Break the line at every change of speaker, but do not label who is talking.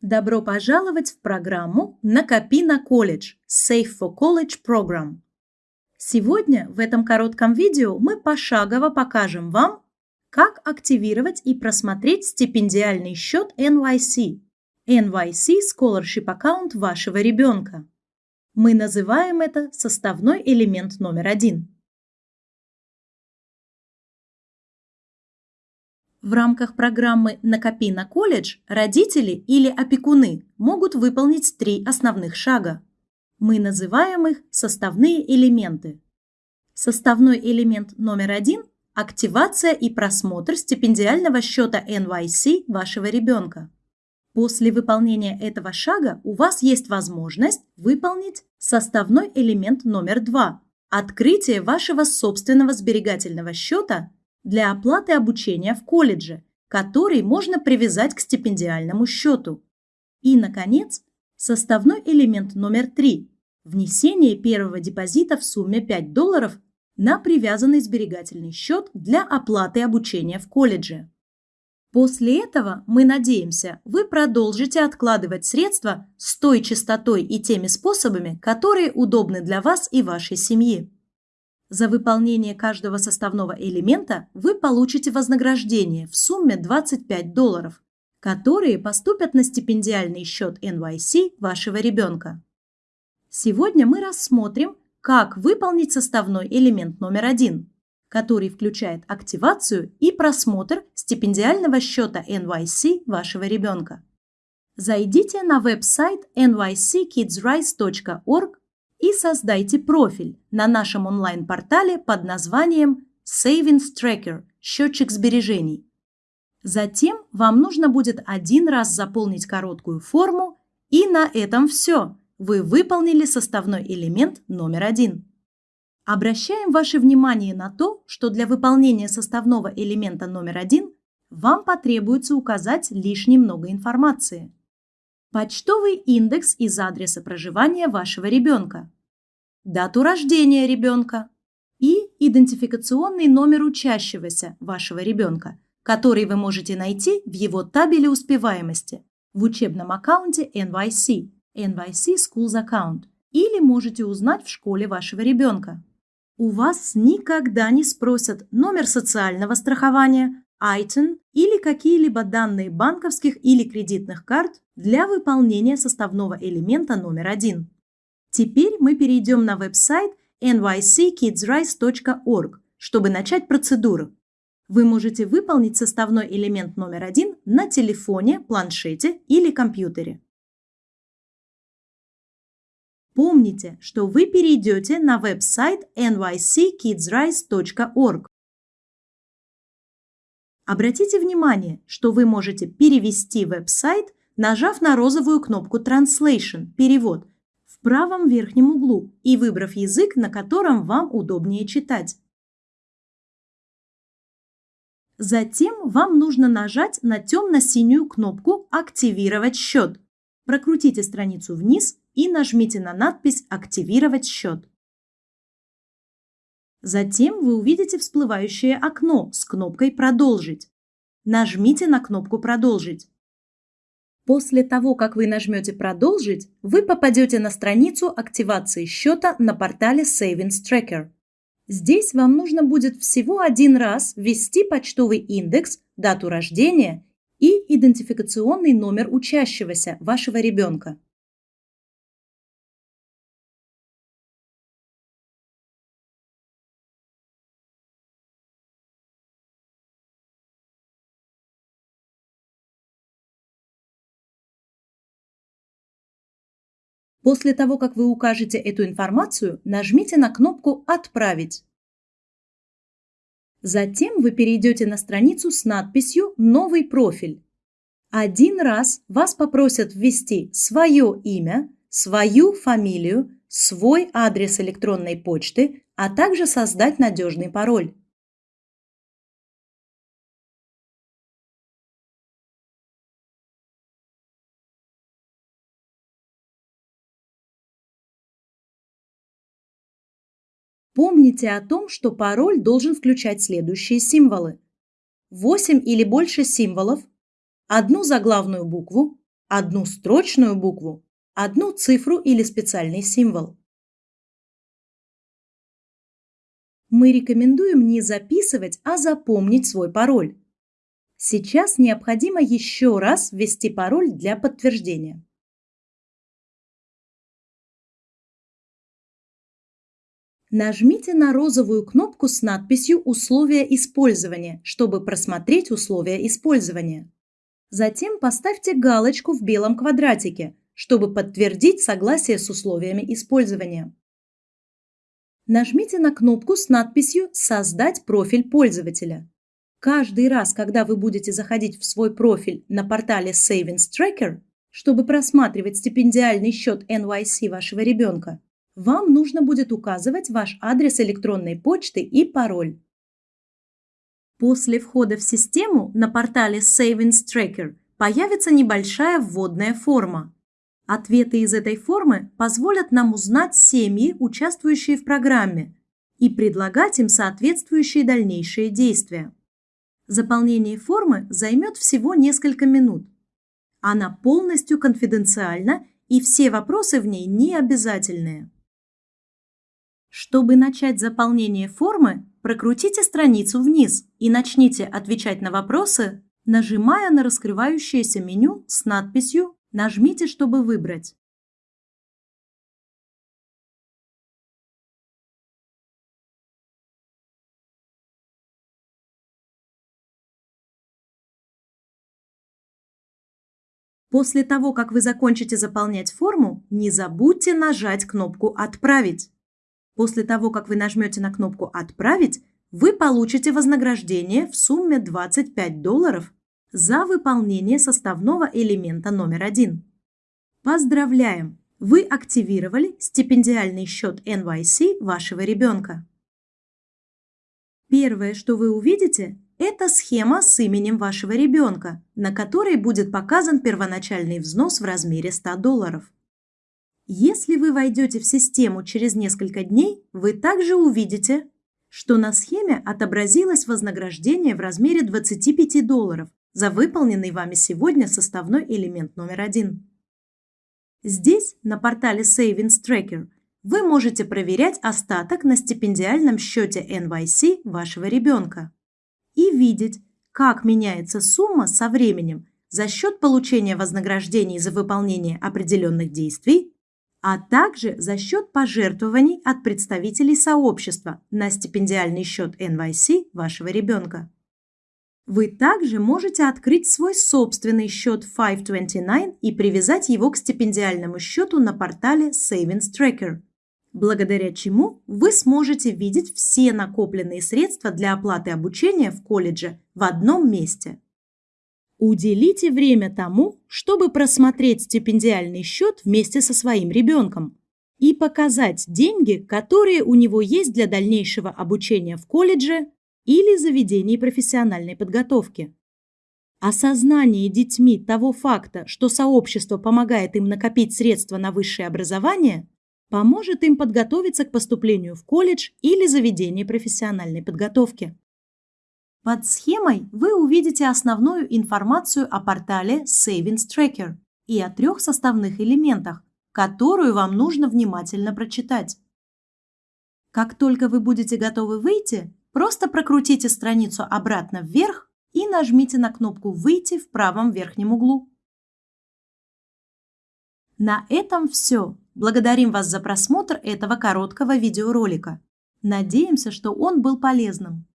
Добро пожаловать в программу «Накопи на колледж» Save for College Program. Сегодня в этом коротком видео мы пошагово покажем вам, как активировать и просмотреть стипендиальный счет NYC NYC Scholarship Account вашего ребенка. Мы называем это составной элемент номер один. В рамках программы «Накопи на колледж» родители или опекуны могут выполнить три основных шага. Мы называем их составные элементы. Составной элемент номер один – активация и просмотр стипендиального счета NYC вашего ребенка. После выполнения этого шага у вас есть возможность выполнить составной элемент номер два – открытие вашего собственного сберегательного счета для оплаты обучения в колледже, который можно привязать к стипендиальному счету. И, наконец, составной элемент номер три – внесение первого депозита в сумме 5 долларов на привязанный сберегательный счет для оплаты обучения в колледже. После этого, мы надеемся, вы продолжите откладывать средства с той частотой и теми способами, которые удобны для вас и вашей семьи. За выполнение каждого составного элемента вы получите вознаграждение в сумме 25 долларов, которые поступят на стипендиальный счет NYC вашего ребенка. Сегодня мы рассмотрим, как выполнить составной элемент номер один, который включает активацию и просмотр стипендиального счета NYC вашего ребенка. Зайдите на веб-сайт nyckidsrise.org и создайте профиль на нашем онлайн-портале под названием Savings Tracker – счетчик сбережений. Затем вам нужно будет один раз заполнить короткую форму, и на этом все. Вы выполнили составной элемент номер один. Обращаем ваше внимание на то, что для выполнения составного элемента номер один вам потребуется указать лишь немного информации почтовый индекс из адреса проживания вашего ребенка, дату рождения ребенка и идентификационный номер учащегося вашего ребенка, который вы можете найти в его табеле успеваемости в учебном аккаунте NYC, NYC Schools Account, или можете узнать в школе вашего ребенка. У вас никогда не спросят номер социального страхования, ITIN или какие-либо данные банковских или кредитных карт для выполнения составного элемента номер один. Теперь мы перейдем на веб-сайт nyckidsrise.org, чтобы начать процедуру. Вы можете выполнить составной элемент номер один на телефоне, планшете или компьютере. Помните, что вы перейдете на веб-сайт nyckidsrise.org, Обратите внимание, что вы можете перевести веб-сайт, нажав на розовую кнопку Translation – перевод в правом верхнем углу и выбрав язык, на котором вам удобнее читать. Затем вам нужно нажать на темно-синюю кнопку «Активировать счет». Прокрутите страницу вниз и нажмите на надпись «Активировать счет». Затем вы увидите всплывающее окно с кнопкой «Продолжить». Нажмите на кнопку «Продолжить». После того, как вы нажмете «Продолжить», вы попадете на страницу активации счета на портале Savings Tracker. Здесь вам нужно будет всего один раз ввести почтовый индекс, дату рождения и идентификационный номер учащегося вашего ребенка. После того, как вы укажете эту информацию, нажмите на кнопку «Отправить». Затем вы перейдете на страницу с надписью «Новый профиль». Один раз вас попросят ввести свое имя, свою фамилию, свой адрес электронной почты, а также создать надежный пароль. Помните о том, что пароль должен включать следующие символы. 8 или больше символов, одну заглавную букву, одну строчную букву, одну цифру или специальный символ. Мы рекомендуем не записывать, а запомнить свой пароль. Сейчас необходимо еще раз ввести пароль для подтверждения. Нажмите на розовую кнопку с надписью «Условия использования», чтобы просмотреть условия использования. Затем поставьте галочку в белом квадратике, чтобы подтвердить согласие с условиями использования. Нажмите на кнопку с надписью «Создать профиль пользователя». Каждый раз, когда вы будете заходить в свой профиль на портале Savings Tracker, чтобы просматривать стипендиальный счет NYC вашего ребенка, вам нужно будет указывать ваш адрес электронной почты и пароль. После входа в систему на портале Savings Tracker появится небольшая вводная форма. Ответы из этой формы позволят нам узнать семьи, участвующие в программе, и предлагать им соответствующие дальнейшие действия. Заполнение формы займет всего несколько минут. Она полностью конфиденциальна, и все вопросы в ней не обязательные. Чтобы начать заполнение формы, прокрутите страницу вниз и начните отвечать на вопросы, нажимая на раскрывающееся меню с надписью «Нажмите, чтобы выбрать». После того, как вы закончите заполнять форму, не забудьте нажать кнопку «Отправить». После того, как вы нажмете на кнопку «Отправить», вы получите вознаграждение в сумме 25 долларов за выполнение составного элемента номер один. Поздравляем! Вы активировали стипендиальный счет NYC вашего ребенка. Первое, что вы увидите, это схема с именем вашего ребенка, на которой будет показан первоначальный взнос в размере 100 долларов. Если вы войдете в систему через несколько дней, вы также увидите, что на схеме отобразилось вознаграждение в размере 25 долларов за выполненный вами сегодня составной элемент номер один. Здесь, на портале Savings Tracker, вы можете проверять остаток на стипендиальном счете NYC вашего ребенка и видеть, как меняется сумма со временем за счет получения вознаграждений за выполнение определенных действий а также за счет пожертвований от представителей сообщества на стипендиальный счет NYC вашего ребенка. Вы также можете открыть свой собственный счет 529 и привязать его к стипендиальному счету на портале Savings Tracker, благодаря чему вы сможете видеть все накопленные средства для оплаты обучения в колледже в одном месте. Уделите время тому, чтобы просмотреть стипендиальный счет вместе со своим ребенком и показать деньги, которые у него есть для дальнейшего обучения в колледже или заведении профессиональной подготовки. Осознание детьми того факта, что сообщество помогает им накопить средства на высшее образование, поможет им подготовиться к поступлению в колледж или заведение профессиональной подготовки. Под схемой вы увидите основную информацию о портале Savings Tracker и о трех составных элементах, которую вам нужно внимательно прочитать. Как только вы будете готовы выйти, просто прокрутите страницу обратно вверх и нажмите на кнопку «Выйти» в правом верхнем углу. На этом все. Благодарим вас за просмотр этого короткого видеоролика. Надеемся, что он был полезным.